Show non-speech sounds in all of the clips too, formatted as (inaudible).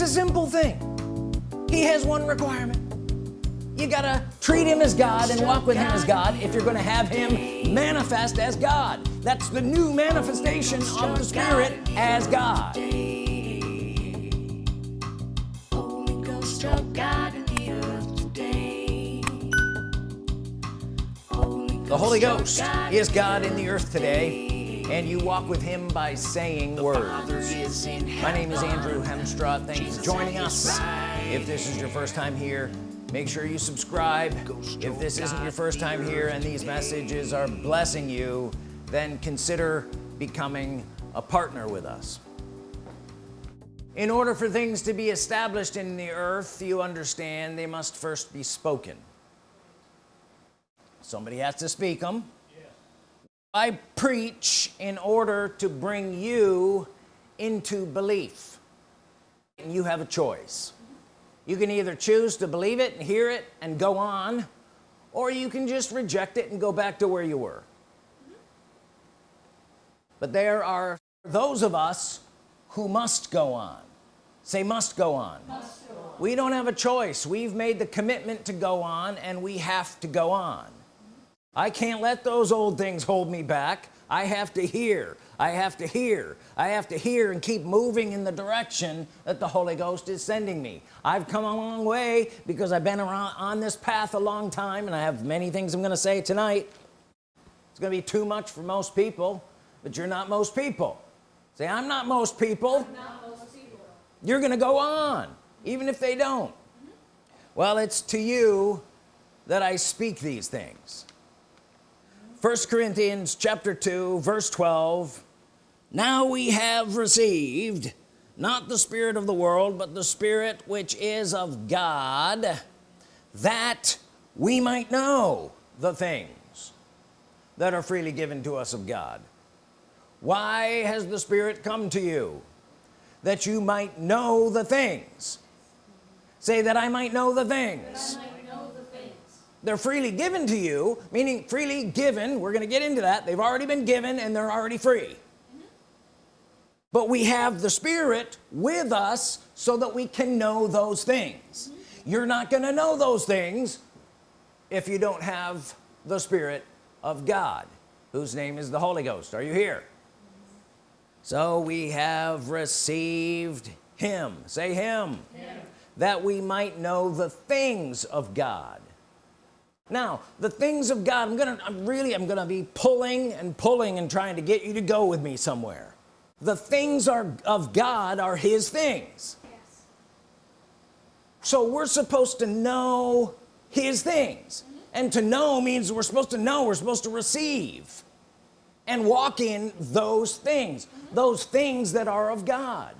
it's a simple thing. He has one requirement. You gotta treat him as God and walk with him as God if you're gonna have him manifest as God. That's the new manifestation of the Spirit as God. The Holy Ghost is God in the earth today and you walk with him by saying words. My name is Andrew Hemstraw thanks for joining us. if this is your first time here make sure you subscribe. If this isn't your first time here and these messages are blessing you then consider becoming a partner with us. In order for things to be established in the earth you understand they must first be spoken. Somebody has to speak them I preach in order to bring you into belief. And you have a choice. You can either choose to believe it and hear it and go on or you can just reject it and go back to where you were. But there are those of us who must go on. Say must go on, must go on. we don't have a choice. We've made the commitment to go on and we have to go on I can't let those old things hold me back. I have to hear. I have to hear. I have to hear and keep moving in the direction that the Holy Ghost is sending me. I've come a long way because I've been around on this path a long time and I have many things I'm gonna say tonight. It's gonna be too much for most people but you're not most people. Say I'm not most people, not most people. you're gonna go on even if they don't. Mm -hmm. well it's to you that I speak these things first Corinthians chapter 2 verse 12 now we have received not the spirit of the world but the spirit which is of God that we might know the things that are freely given to us of God. Why has the spirit come to you? That you might know the things. Say that I might know the things they're freely given to you meaning freely given we're gonna get into that they've already been given and they're already free. Mm -hmm. but we have the Spirit with us so that we can know those things. Mm -hmm. you're not gonna know those things if you don't have the Spirit of God whose name is the Holy Ghost. Are you here? So we have received him. Say him. him. That we might know the things of God now the things of God I'm gonna I'm really I'm gonna be pulling and pulling and trying to get you to go with me somewhere the things are of God are his things yes. so we're supposed to know his things mm -hmm. and to know means we're supposed to know we're supposed to receive and walk in those things mm -hmm. those things that are of God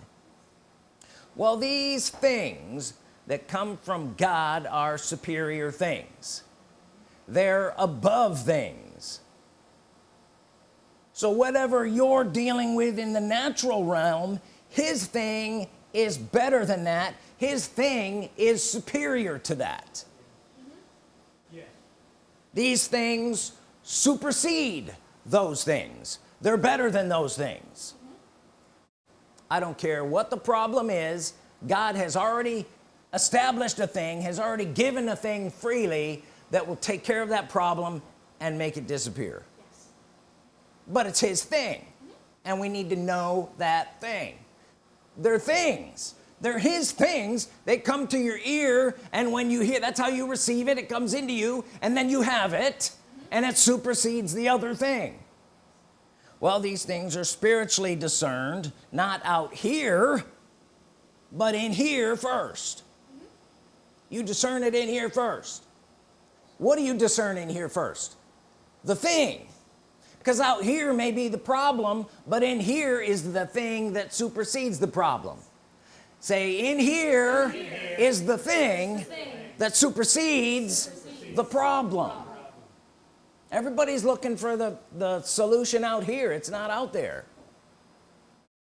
well these things that come from God are superior things they're above things. So whatever you're dealing with in the natural realm his thing is better than that. His thing is superior to that. These things supersede those things. They're better than those things. I don't care what the problem is. God has already established a thing has already given a thing freely that will take care of that problem and make it disappear. Yes. but it's his thing and we need to know that thing. They're things. They're his things. They come to your ear and when you hear that's how you receive it. It comes into you and then you have it and it supersedes the other thing. Well these things are spiritually discerned not out here but in here 1st -hmm. you discern it in here first what are you discerning here first? The thing. Because out here may be the problem but in here is the thing that supersedes the problem. Say in here, here is the thing, the thing that supersedes, supersedes the problem. Everybody's looking for the the solution out here. It's not out there.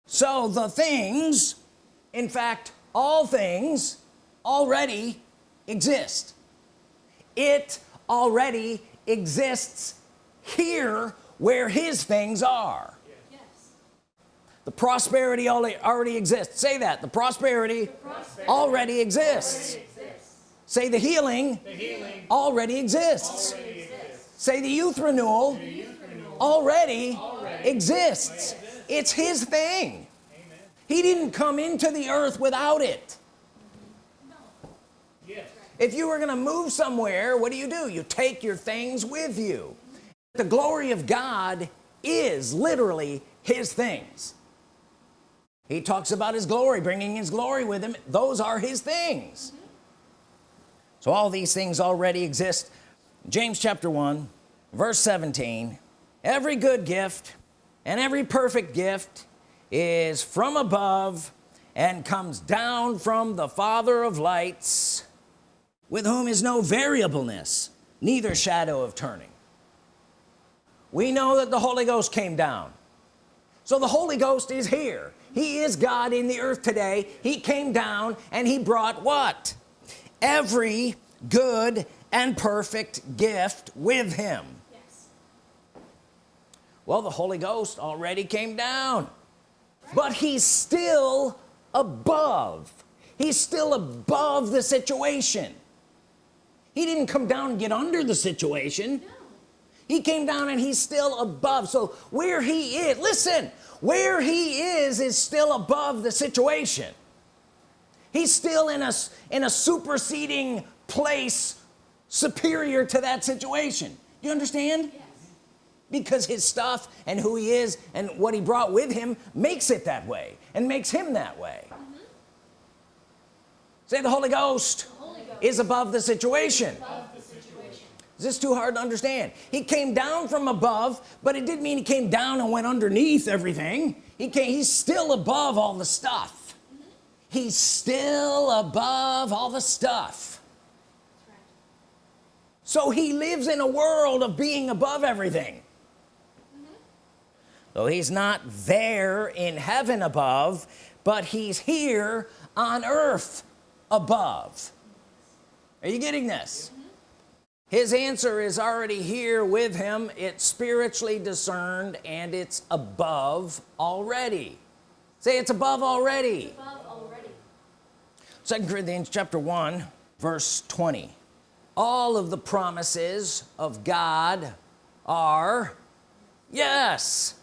So the things in fact all things already exist it already exists here where his things are yes. the prosperity already, exists say that the prosperity, the prosperity already, exists. already exists say the healing, the healing already, exists. already exists say the youth renewal, the youth renewal already, exists. exists it's his thing Amen. he didn't come into the earth without it. If you were gonna move somewhere what do you do? You take your things with you. The glory of God is literally his things. He talks about his glory bringing his glory with him. Those are his things. So all these things already exist. James chapter 1 verse 17 every good gift and every perfect gift is from above and comes down from the father of lights with whom is no variableness neither shadow of turning. We know that the Holy Ghost came down. So the Holy Ghost is here. He is God in the earth today. He came down and he brought what? Every good and perfect gift with him. Yes. well the Holy Ghost already came down right. but he's still above. He's still above the situation he didn't come down and get under the situation. No. he came down and he's still above. So where he is listen where he is is still above the situation. He's still in a in a superseding place superior to that situation. You understand? Yes. because his stuff and who he is and what he brought with him makes it that way and makes him that way. Mm -hmm. say the Holy Ghost, the Holy Ghost is above the situation, above the situation. is this too hard to understand he came down from above but it didn't mean he came down and went underneath everything he came he's still above all the stuff mm -hmm. he's still above all the stuff so he lives in a world of being above everything mm -hmm. so he's not there in heaven above but he's here on earth above are you getting this? His answer is already here with him. It's spiritually discerned and it's above already. Say it's above already, it's above already. second Corinthians chapter 1 verse 20 all of the promises of God are yes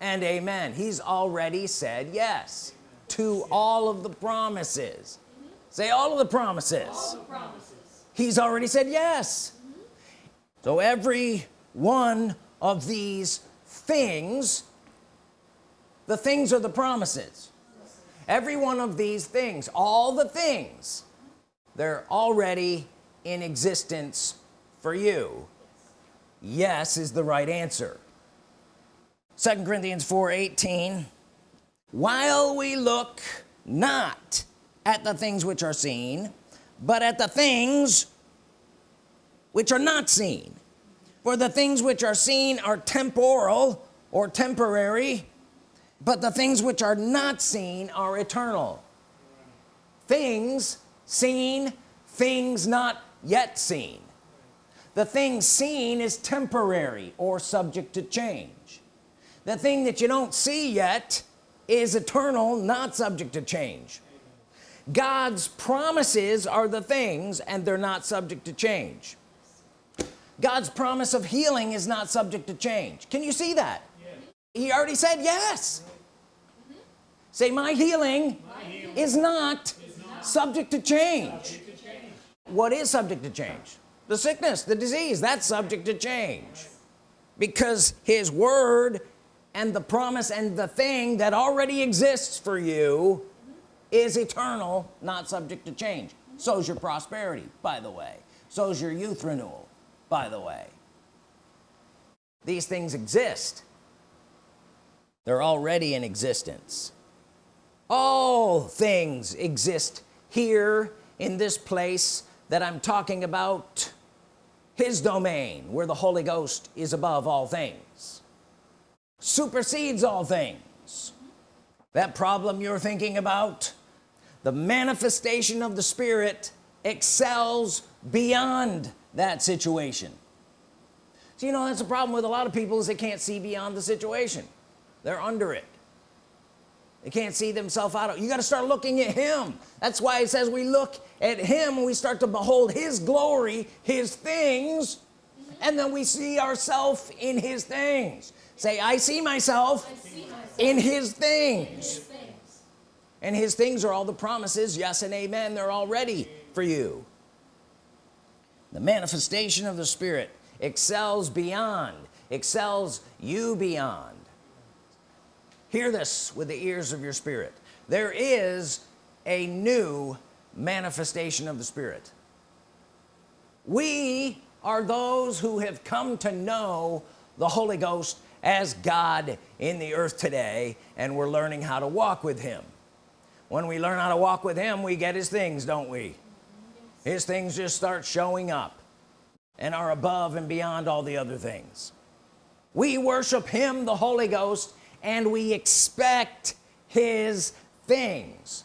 and amen. He's already said yes to all of the promises. Mm -hmm. say all of the promises. all the promises he's already said yes. So every one of these things the things are the promises. Every one of these things all the things they're already in existence for you. Yes is the right answer. Second Corinthians 4 18 while we look not at the things which are seen but at the things which are not seen. For the things which are seen are temporal or temporary but the things which are not seen are eternal. Things seen things not yet seen. The thing seen is temporary or subject to change. The thing that you don't see yet is eternal not subject to change. God's promises are the things and they're not subject to change God's promise of healing is not subject to change. Can you see that? Yes. he already said yes. Mm -hmm. say my healing, my healing is, not is not subject to change. What is subject to change? The sickness the disease that's subject to change. Because his word and the promise and the thing that already exists for you is eternal not subject to change. So is your prosperity by the way. So is your youth renewal by the way. These things exist. They're already in existence. All things exist here in this place that I'm talking about. His domain where the Holy Ghost is above all things. Supersedes all things. That problem you're thinking about the manifestation of the Spirit excels beyond that situation. So you know that's a problem with a lot of people is they can't see beyond the situation. They're under it. They can't see themselves out of you got to start looking at him. That's why it says we look at him and we start to behold his glory his things and then we see ourselves in his things. Say I see myself, I see myself in, his things. in his things. And his things are all the promises yes and amen they're all ready for you the manifestation of the Spirit excels beyond excels you beyond. Hear this with the ears of your spirit. There is a new manifestation of the Spirit. We are those who have come to know the Holy Ghost as God in the earth today and we're learning how to walk with him. When we learn how to walk with him we get his things don't we his things just start showing up and are above and beyond all the other things we worship him the Holy Ghost and we expect his things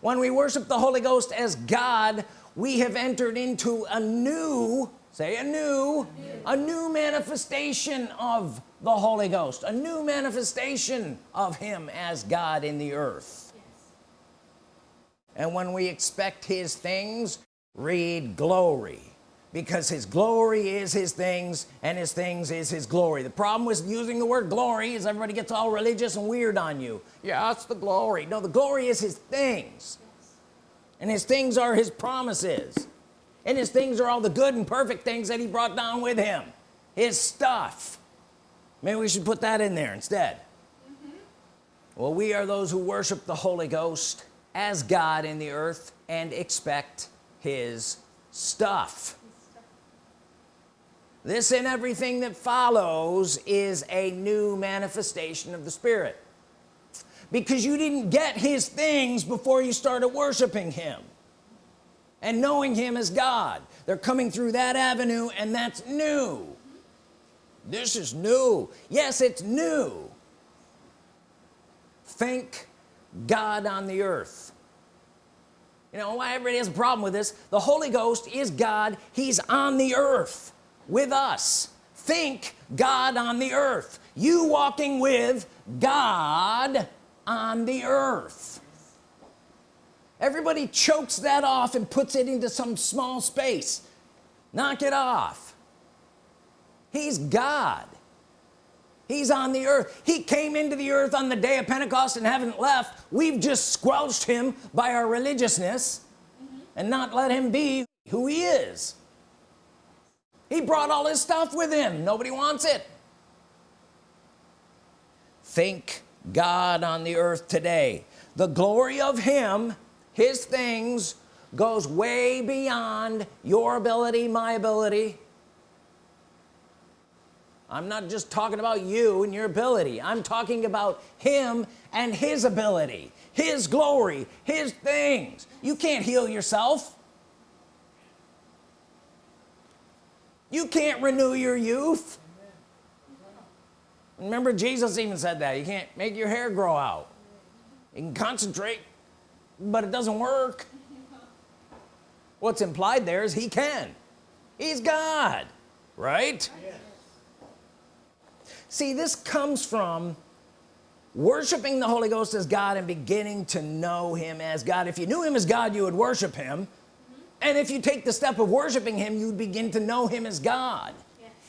when we worship the Holy Ghost as God we have entered into a new say a new, a new, manifestation of the Holy Ghost a new manifestation of him as God in the earth. And when we expect his things read glory. Because his glory is his things and his things is his glory. The problem with using the word glory is everybody gets all religious and weird on you. Yeah that's the glory. No the glory is his things. And his things are his promises. And his things are all the good and perfect things that he brought down with him. His stuff. Maybe we should put that in there instead. Mm -hmm. well we are those who worship the Holy Ghost as God in the earth and expect his stuff. This and everything that follows is a new manifestation of the Spirit. Because you didn't get his things before you started worshiping him and knowing him as God. They're coming through that avenue and that's new. This is new. Yes it's new. Think God on the earth. You know why everybody has a problem with this? The Holy Ghost is God. He's on the earth with us. Think God on the earth. You walking with God on the earth. Everybody chokes that off and puts it into some small space. Knock it off. He's God he's on the earth. He came into the earth on the day of Pentecost and haven't left. We've just squelched him by our religiousness mm -hmm. and not let him be who he is. He brought all his stuff with him. Nobody wants it. Think God on the earth today. The glory of him his things goes way beyond your ability my ability I'm not just talking about you and your ability. I'm talking about him and his ability his glory his things. You can't heal yourself. You can't renew your youth. Remember Jesus even said that. You can't make your hair grow out. You can concentrate but it doesn't work. What's implied there is he can. He's God right? Yes. See this comes from worshiping the Holy Ghost as God and beginning to know him as God. If you knew him as God you would worship him. Mm -hmm. and if you take the step of worshiping him you would begin to know him as God.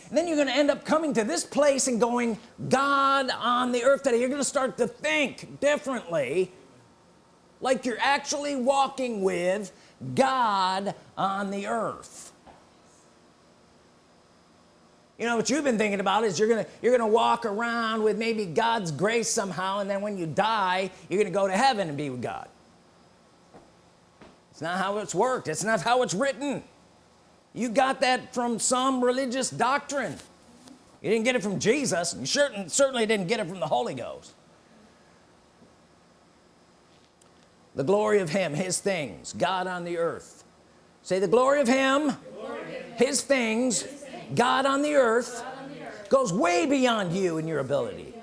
And then you're going to end up coming to this place and going God on the earth today. You're going to start to think differently like you're actually walking with God on the earth you know what you've been thinking about is you're gonna you're gonna walk around with maybe God's grace somehow and then when you die you're gonna go to heaven and be with God. It's not how it's worked. It's not how it's written. You got that from some religious doctrine. You didn't get it from Jesus. You certainly, certainly didn't get it from the Holy Ghost. The glory of him his things God on the earth. Say the glory of him, glory him. His, things, his things God on the earth, on the earth. goes way beyond you and your ability.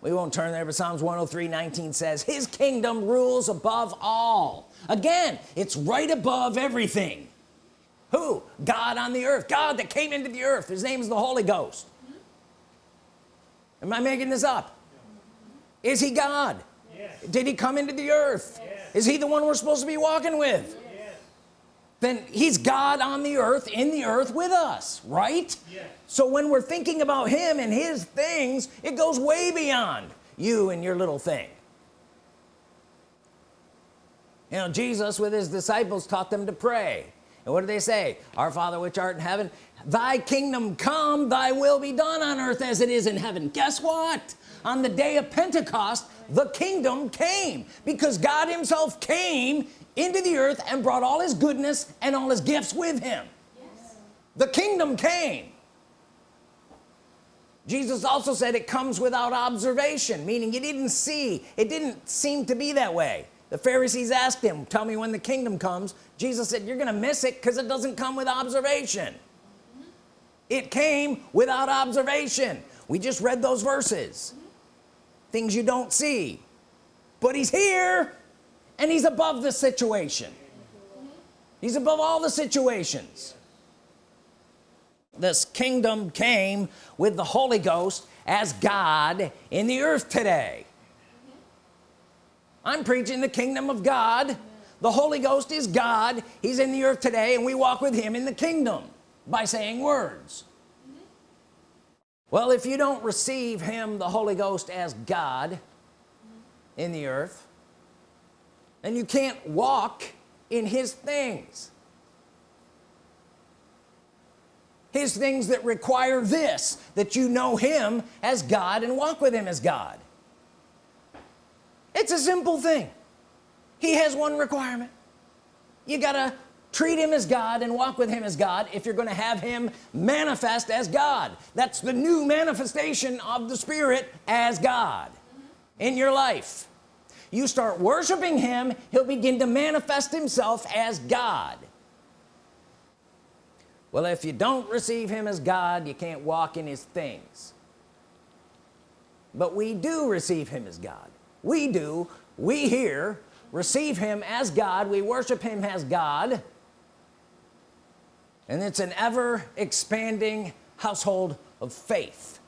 We won't turn there but Psalms 103 19 says his kingdom rules above all. Again it's right above everything. Who? God on the earth. God that came into the earth. His name is the Holy Ghost. Am I making this up? Is he God? Yes. did he come into the earth? Yes. is he the one we're supposed to be walking with. Then he's God on the earth in the earth with us right? Yes. so when we're thinking about him and his things it goes way beyond you and your little thing. You know Jesus with his disciples taught them to pray. And what do they say? Our father which art in heaven thy kingdom come thy will be done on earth as it is in heaven. Guess what? On the day of Pentecost the kingdom came. Because God himself came into the earth and brought all his goodness and all his gifts with him. The kingdom came. Jesus also said it comes without observation meaning you didn't see it didn't seem to be that way. The Pharisees asked him tell me when the kingdom comes. Jesus said you're gonna miss it because it doesn't come with observation. It came without observation. We just read those verses. Things you don't see. But he's here and he's above the situation. He's above all the situations. This kingdom came with the Holy Ghost as God in the earth today. I'm preaching the kingdom of God. The Holy Ghost is God. He's in the earth today and we walk with him in the kingdom by saying words. Well if you don't receive him the Holy Ghost as God in the earth then you can't walk in his things. His things that require this that you know him as God and walk with him as God. It's a simple thing. He has one requirement. You gotta treat him as God and walk with him as God if you're gonna have him manifest as God. That's the new manifestation of the Spirit as God in your life you start worshiping him he'll begin to manifest himself as God. Well if you don't receive him as God you can't walk in his things. But we do receive him as God. We do. We here receive him as God. We worship him as God. And it's an ever expanding household of faith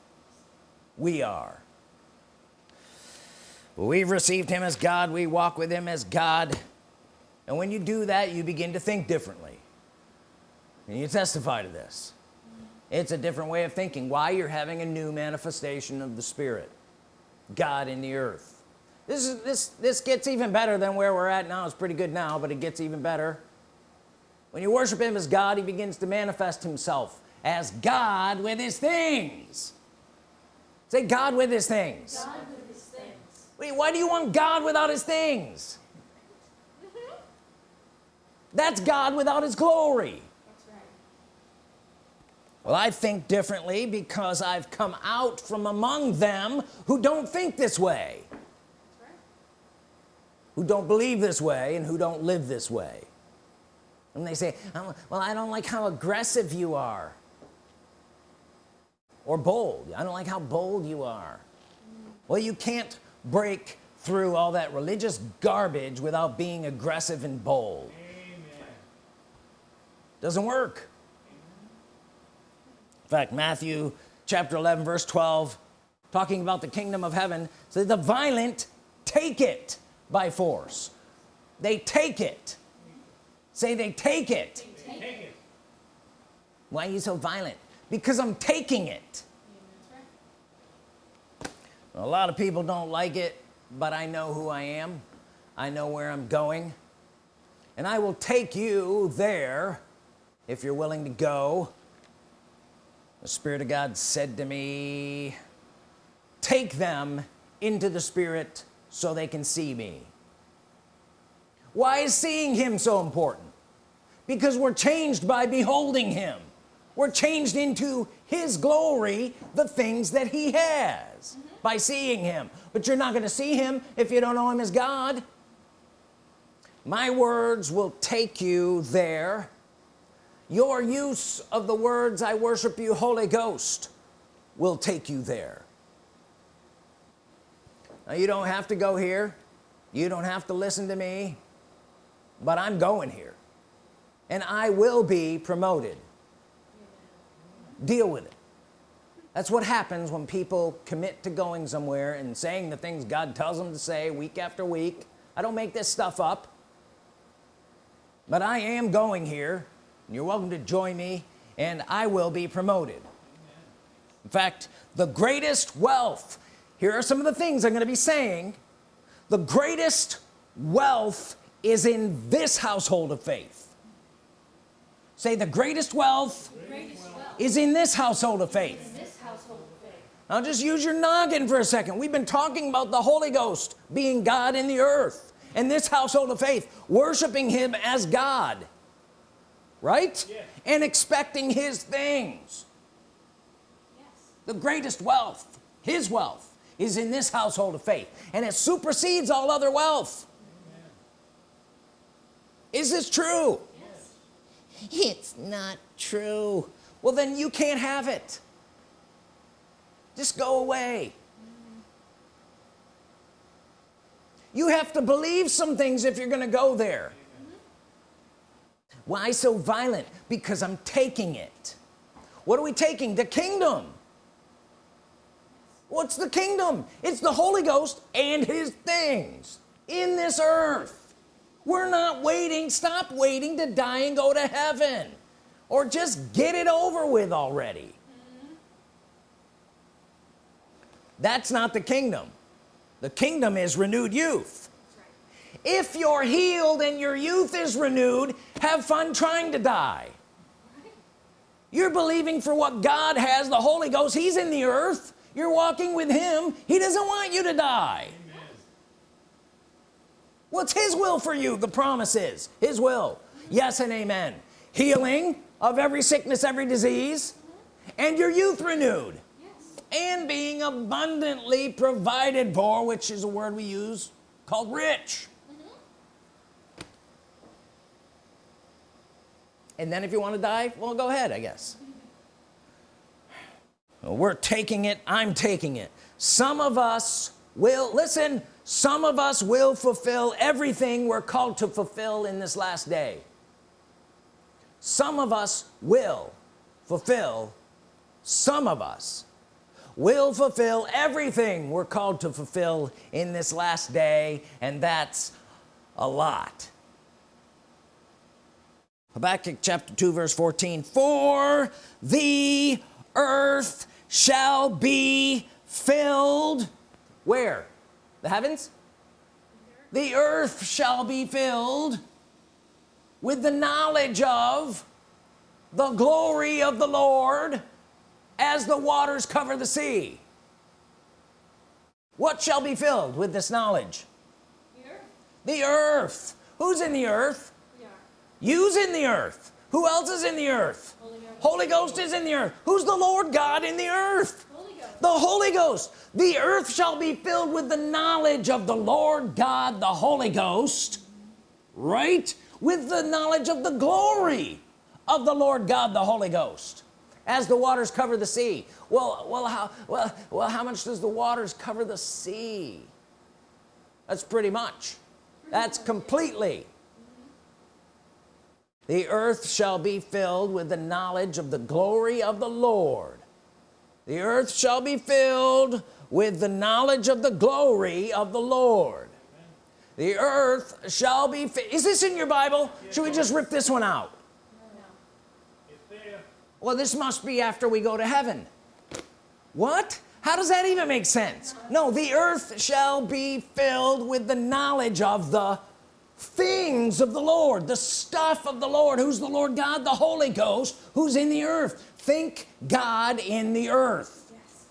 we are we've received him as God. We walk with him as God. And when you do that you begin to think differently. And you testify to this. It's a different way of thinking. Why you're having a new manifestation of the Spirit. God in the earth. This is this this gets even better than where we're at now. It's pretty good now but it gets even better. When you worship him as God he begins to manifest himself as God with his things. Say God with his things. God. Wait, why do you want God without his things? That's God without his glory. Well I think differently because I've come out from among them who don't think this way. Who don't believe this way and who don't live this way. And they say "Oh, well I don't like how aggressive you are. Or bold. I don't like how bold you are. Well you can't break through all that religious garbage without being aggressive and bold Amen. doesn't work in fact Matthew chapter 11 verse 12 talking about the kingdom of heaven says the violent take it by force they take it say they take it Take it. why are you so violent because I'm taking it. A lot of people don't like it but I know who I am. I know where I'm going. And I will take you there if you're willing to go. The Spirit of God said to me take them into the Spirit so they can see me. Why is seeing him so important? Because we're changed by beholding him. We're changed into his glory the things that he has by seeing him. But you're not going to see him if you don't know him as God. My words will take you there. Your use of the words I worship you Holy Ghost will take you there. Now you don't have to go here. You don't have to listen to me. But I'm going here. And I will be promoted. Deal with it that's what happens when people commit to going somewhere and saying the things God tells them to say week after week. I don't make this stuff up. But I am going here and you're welcome to join me and I will be promoted. In fact the greatest wealth here are some of the things I'm going to be saying the greatest wealth is in this household of faith. Say the greatest wealth Greatest wealth. is in this household of faith in this household of faith. Now just use your noggin for a second. We've been talking about the Holy Ghost being God in the earth and this household of faith worshiping him as God right? And expecting his things. Yes. the greatest wealth his wealth is in this household of faith and it supersedes all other wealth. Is this true? Yes. it's not true. Well then you can't have it just go away. You have to believe some things if you're gonna go there. Why so violent? Because I'm taking it. What are we taking? The kingdom. What's the kingdom? It's the Holy Ghost and his things in this earth. We're not waiting. Stop waiting. To die and go to heaven. Or just get it over with already that's not the kingdom. The kingdom is renewed youth. If you're healed and your youth is renewed have fun trying to die. You're believing for what God has the Holy Ghost. He's in the earth. You're walking with him. He doesn't want you to die. What's his will for you? The promise is his will. Yes and amen. Healing of every sickness every disease. And your youth renewed. And being abundantly provided for which is a word we use called rich. And then if you want to die well go ahead I guess. We're taking it I'm taking it. Some of us will listen some of us will fulfill everything we're called to fulfill in this last day. Some of us will fulfill some of us will fulfill everything we're called to fulfill in this last day and that's a lot. Habakkuk chapter 2 verse 14 for the earth shall be filled. Where? The heavens? The earth shall be filled with the knowledge of the glory of the Lord as the waters cover the sea. What shall be filled with this knowledge? The earth. the earth. Who's in the earth? You's in the earth. Who else is in the earth? Holy Ghost. Holy Ghost is in the earth. Who's the Lord God in the earth? Holy Ghost. the Holy Ghost. The earth shall be filled with the knowledge of the Lord God the Holy Ghost right? With the knowledge of the glory of the Lord God the Holy Ghost as the waters cover the sea. Well well how well well how much does the waters cover the sea? That's pretty much. That's completely. The earth shall be filled with the knowledge of the glory of the Lord. The earth shall be filled with the knowledge of the glory of the Lord. The earth shall be is this in your Bible? Should we just rip this one out. Well this must be after we go to heaven. What? How does that even make sense? No the earth shall be filled with the knowledge of the things of the Lord the stuff of the Lord. Who's the Lord God? The Holy Ghost who's in the earth. Think God in the earth. Yes.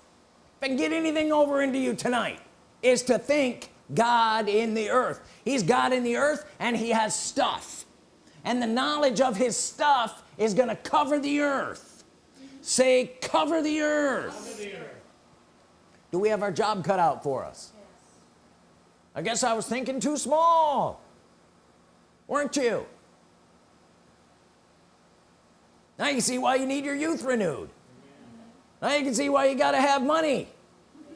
can get anything over into you tonight is to think God in the earth. He's God in the earth and he has stuff and the knowledge of his stuff is gonna cover the earth. Say cover the earth. Under the earth. do we have our job cut out for us? Yes. I guess I was thinking too small weren't you? Now you can see why you need your youth renewed. Now you can see why you got to have money.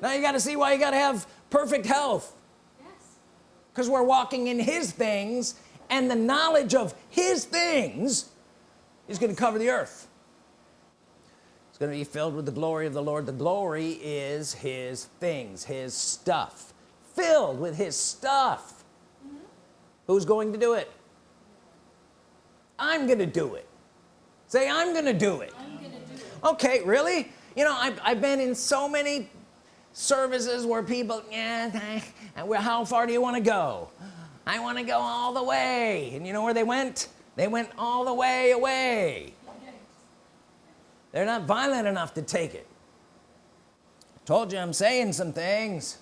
Now you got to see why you got to have perfect health. Yes. because we're walking in his things and the knowledge of his things is going to cover the earth. It's going to be filled with the glory of the Lord. The glory is his things his stuff. Filled with his stuff. Mm-hmm. Who's going to do it? I'm gonna do it. Say I'm gonna do it. I'm gonna do it. okay really? You know I've, I've been in so many services where people yeah (laughs) I- how far do you want to go I want to go all the way. And you know where they went? They went all the way away. They're not violent enough to take it. Told you I'm saying some things.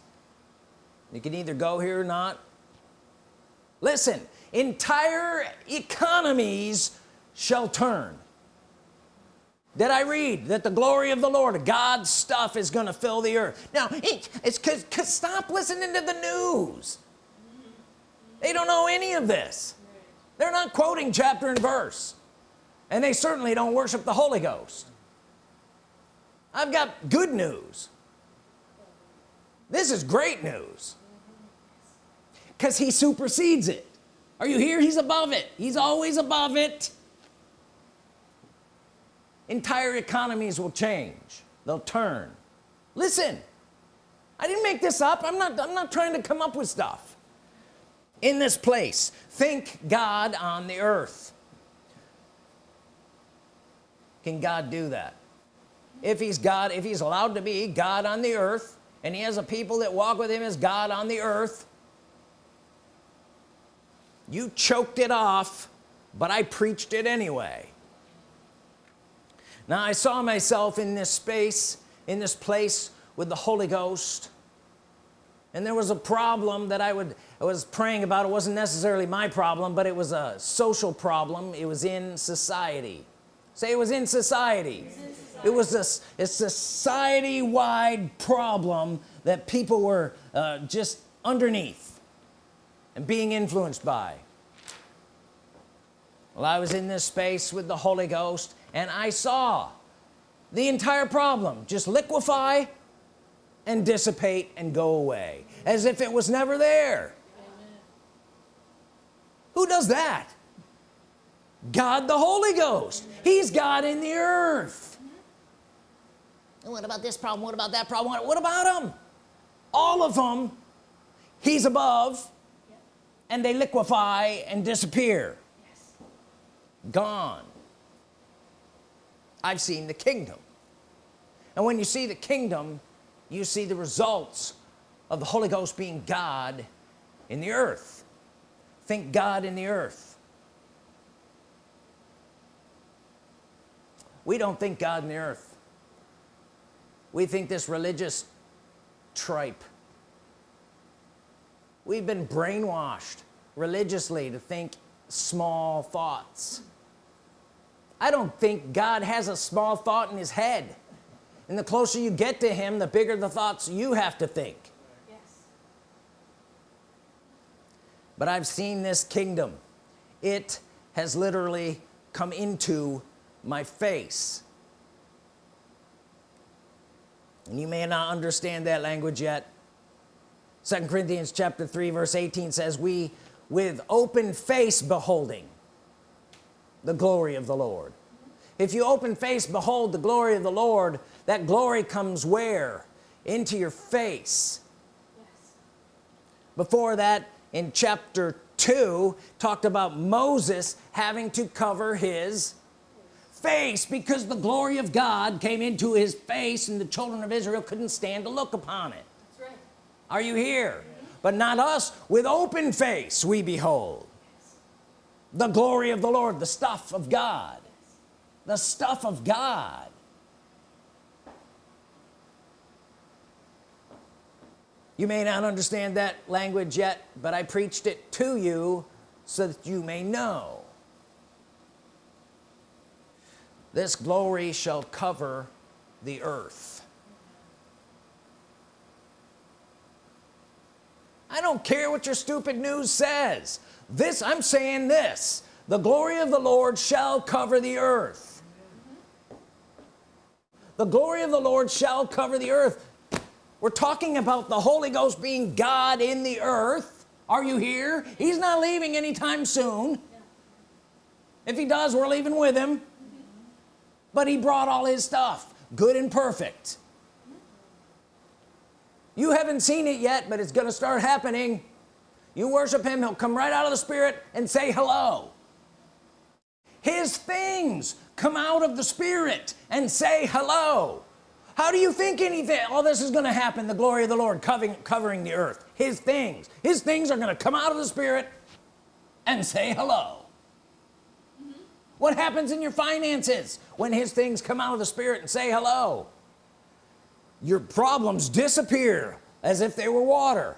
You can either go here or not. Listen entire economies shall turn. Did I read that the glory of the Lord God's stuff is gonna fill the earth? Now it's cause, cause stop listening to the news they don't know any of this. They're not quoting chapter and verse. And they certainly don't worship the Holy Ghost. I've got good news. This is great news. Because he supersedes it. Are you here? He's above it. He's always above it. Entire economies will change. They'll turn. Listen I didn't make this up. I'm not I'm not trying to come up with stuff in this place. Think God on the earth. Can God do that? If he's God if he's allowed to be God on the earth and he has a people that walk with him as God on the earth you choked it off but I preached it anyway. Now I saw myself in this space in this place with the Holy Ghost and there was a problem that I would I was praying about it. Wasn't necessarily my problem but it was a social problem. It was in society. Say it was in society. It was this a society-wide problem that people were uh, just underneath and being influenced by. Well I was in this space with the Holy Ghost and I saw the entire problem just liquefy and dissipate and go away as if it was never there who does that? God the Holy Ghost. He's God in the earth. And what about this problem? What about that problem? What, what about them all of them he's above and they liquefy and disappear. Gone. I've seen the kingdom. And when you see the kingdom you see the results of the Holy Ghost being God in the earth think God in the earth. We don't think God in the earth. We think this religious tripe. We've been brainwashed religiously to think small thoughts. I don't think God has a small thought in his head. And the closer you get to him the bigger the thoughts you have to think Yes. But I've seen this kingdom. It has literally come into my face. And you may not understand that language yet. Second Corinthians chapter 3 verse 18 says we with open face beholding the glory of the Lord. If you open face behold the glory of the Lord that glory comes where? Into your face. Yes. before that in chapter 2 talked about Moses having to cover his face because the glory of God came into his face and the children of Israel couldn't stand to look upon it. That's right. are you here? But not us. With open face we behold the glory of the Lord the stuff of God. The stuff of God you may not understand that language yet but I preached it to you so that you may know. This glory shall cover the earth. I don't care what your stupid news says. This I'm saying this the glory of the Lord shall cover the earth. The glory of the Lord shall cover the earth we're talking about the Holy Ghost being God in the earth. Are you here? He's not leaving anytime soon. If he does we're leaving with him. But he brought all his stuff good and perfect. You haven't seen it yet but it's gonna start happening. You worship him he'll come right out of the spirit and say hello. His things come out of the spirit and say hello how do you think anything all this is gonna happen the glory of the Lord covering covering the earth? His things. His things are gonna come out of the spirit and say hello. What happens in your finances when his things come out of the spirit and say hello? Your problems disappear as if they were water.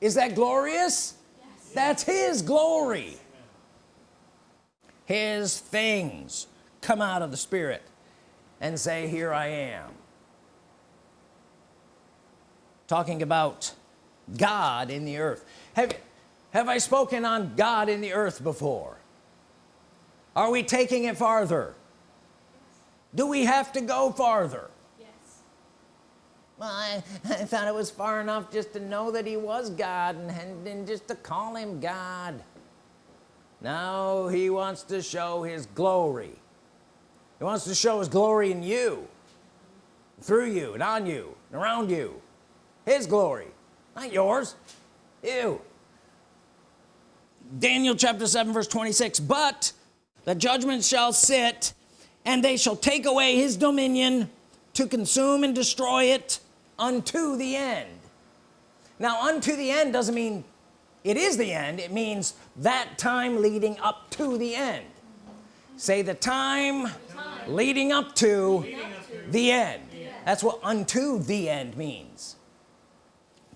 Is that glorious? Yes. that's his glory. His things come out of the spirit and say here I am. Talking about God in the earth. Have have I spoken on God in the earth before? Are we taking it farther? Do we have to go farther? Yes. well I, I thought it was far enough just to know that he was God and, and, and just to call him God. Now he wants to show his glory he wants to show his glory in you through you and on you and around you. His glory not yours. You Daniel chapter 7 verse 26 but the judgment shall sit and they shall take away his dominion to consume and destroy it unto the end. Now unto the end doesn't mean it is the end. It means that time leading up to the end. Say the time, leading up to the end. That's what unto the end means.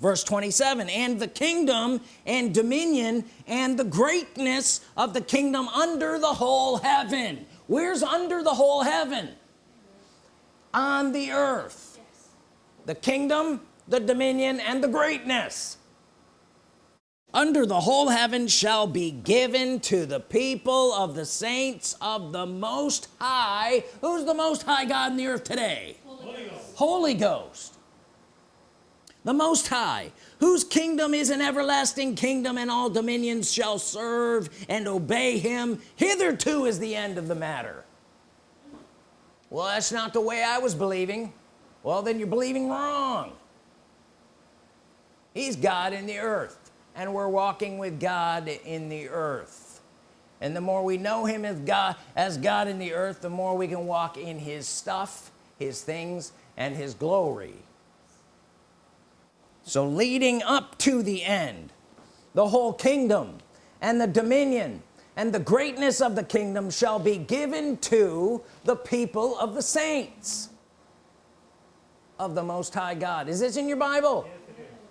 Verse 27 and the kingdom and dominion and the greatness of the kingdom under the whole heaven. Where's under the whole heaven? On the earth. Yes. the kingdom the dominion and the greatness under the whole heaven shall be given to the people of the saints of the most high. Who's the most high God in the earth today? Holy Ghost. Holy Ghost. The most high whose kingdom is an everlasting kingdom and all dominions shall serve and obey him. Hitherto is the end of the matter. Well that's not the way I was believing. Well then you're believing wrong. He's God in the earth and we're walking with God in the earth. And the more we know him as God as God in the earth the more we can walk in his stuff his things and his glory. So leading up to the end the whole kingdom and the dominion and the greatness of the kingdom shall be given to the people of the saints of the Most High God. Is this in your Bible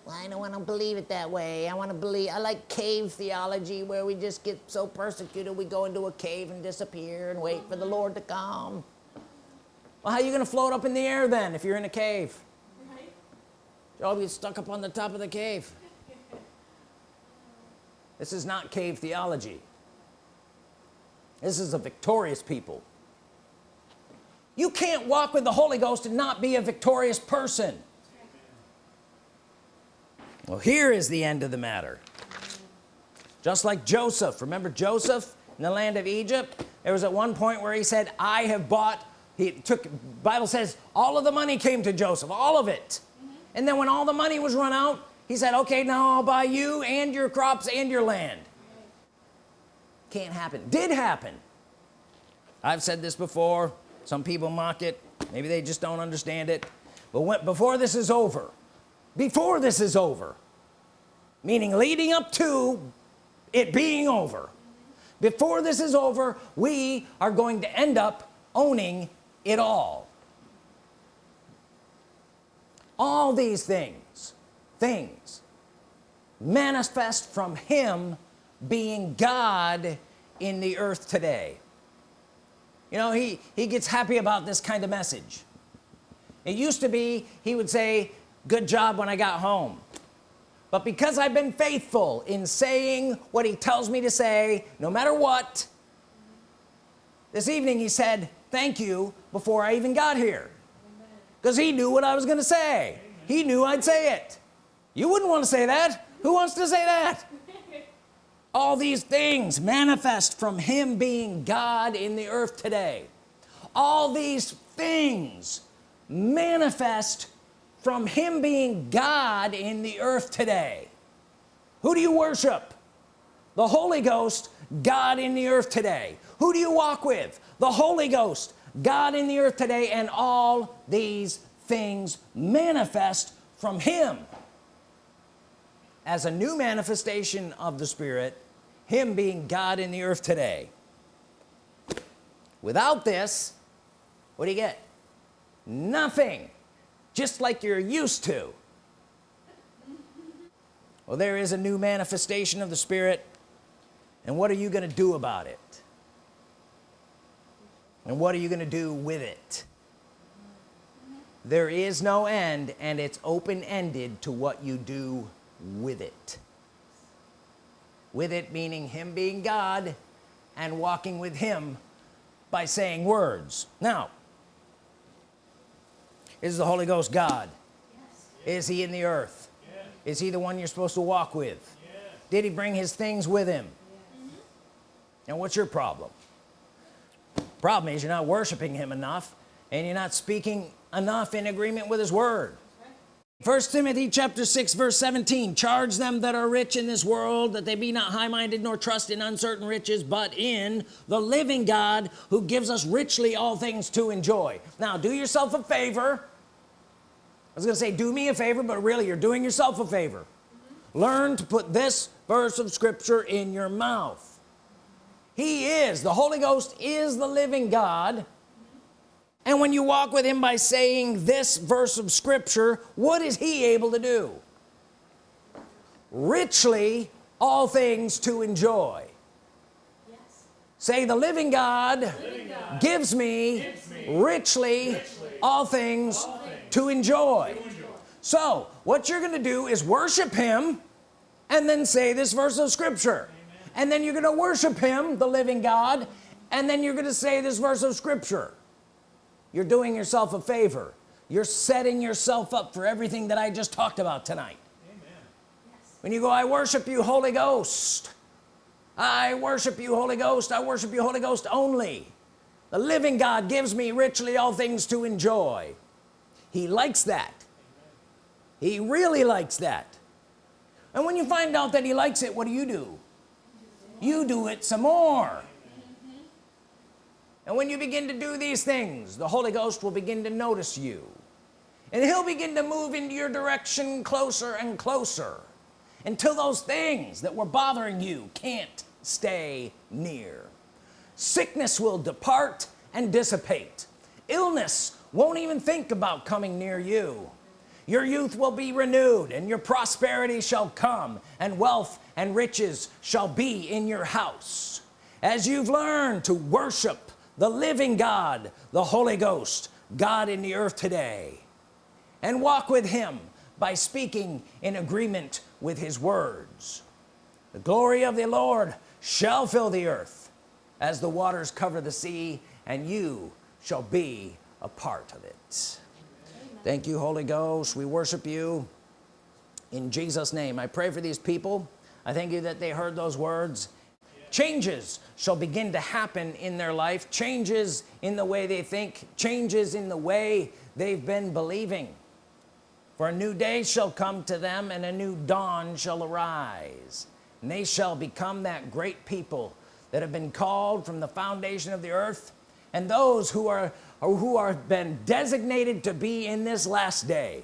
well, I don't want to believe it that way. I want to believe I like cave theology where we just get so persecuted we go into a cave and disappear and wait for the Lord to come. Well how are you gonna float up in the air then if you're in a cave? Right? you'll be stuck up on the top of the cave. This is not cave theology. This is a victorious people. You can't walk with the Holy Ghost and not be a victorious person well here is the end of the matter. Just like Joseph remember Joseph in the land of Egypt? There was at one point where he said I have bought he took Bible says all of the money came to Joseph all of it. And then when all the money was run out he said okay now I'll buy you and your crops and your land. Can't happen. Did happen. I've said this before. Some people mock it. Maybe they just don't understand it. But when, before this is over before this is over meaning leading up to it being over before this is over we are going to end up owning it all. All these things things manifest from him being God in the earth today. You know he he gets happy about this kind of message. It used to be he would say good job when I got home. But because I've been faithful in saying what he tells me to say no matter what this evening he said thank you before I even got here. Because he knew what I was gonna say. He knew I'd say it. You wouldn't want to say that. Who wants to say that? (laughs) All these things manifest from him being God in the earth today. All these things manifest from him being God in the earth today. Who do you worship? The Holy Ghost God in the earth today. Who do you walk with? The Holy Ghost God in the earth today and all these things manifest from him. As a new manifestation of the Spirit him being God in the earth today. Without this what do you get? Nothing just like you're used to. Well there is a new manifestation of the Spirit and what are you gonna do about it? And what are you gonna do with it? There is no end and it's open-ended to what you do with it. With it meaning him being God and walking with him by saying words. Now is the Holy Ghost God? Yes. is he in the earth? Is he the one you're supposed to walk with? Did he bring his things with him? Mm-hmm. And what's your problem? Problem is you're not worshiping him enough and you're not speaking enough in agreement with his word first Timothy chapter 6 verse 17 charge them that are rich in this world that they be not high-minded nor trust in uncertain riches but in the living God who gives us richly all things to enjoy. Now do yourself a favor. I was gonna say do me a favor but really you're doing yourself a favor. Mm-hmm. Learn to put this verse of Scripture in your mouth. He is the Holy Ghost is the living God and when you walk with him by saying this verse of Scripture what is he able to do? Richly all things to enjoy. Yes. say the living God, Living God gives me, gives me richly, richly all things, all things to enjoy. to enjoy. so what you're gonna do is worship him and then say this verse of scripture. And then you're gonna worship him the living God and then you're gonna say this verse of scripture you're doing yourself a favor. You're setting yourself up for everything that I just talked about tonight. Yes. when you go I worship you Holy Ghost. I worship you Holy Ghost. I worship you Holy Ghost only. The living God gives me richly all things to enjoy. He likes that. He really likes that. And when you find out that he likes it what do you do? You do it some more and when you begin to do these things the Holy Ghost will begin to notice you. And he'll begin to move into your direction closer and closer until those things that were bothering you can't stay near. Sickness will depart and dissipate. Illness won't even think about coming near you. Your youth will be renewed and your prosperity shall come and wealth and riches shall be in your house. As you've learned to worship the living God the Holy Ghost God in the earth today. And walk with him by speaking in agreement with his words. The glory of the Lord shall fill the earth as the waters cover the sea and you shall be a part of it. Thank you Holy Ghost. We worship you in Jesus name. I pray for these people. I thank you that they heard those words changes shall begin to happen in their life. Changes in the way they think changes in the way they've been believing. For a new day shall come to them and a new dawn shall arise. And they shall become that great people that have been called from the foundation of the earth. And those who are who are been designated to be in this last day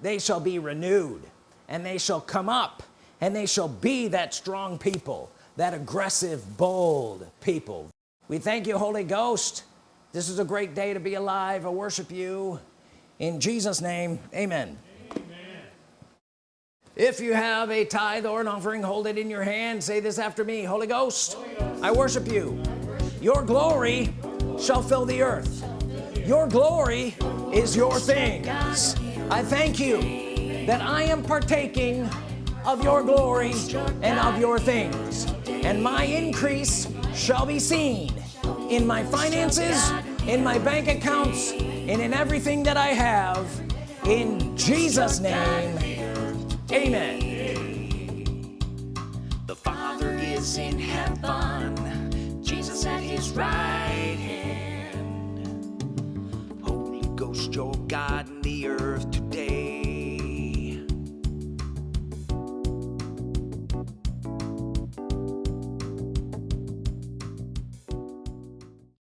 they shall be renewed and they shall come up and they shall be that strong people that aggressive bold people. We thank you Holy Ghost. This is a great day to be alive. I worship you. In Jesus name amen. If you have a tithe or an offering hold it in your hand. Say this after me Holy Ghost, I worship you. Your glory shall fill the earth. Your glory is your things. I thank you that I am partaking of your glory and of your things and my increase shall be seen in my finances in my bank accounts and in everything that I have. In Jesus name amen. The Father is in heaven, Jesus at his right hand. Holy Ghost your God in the earth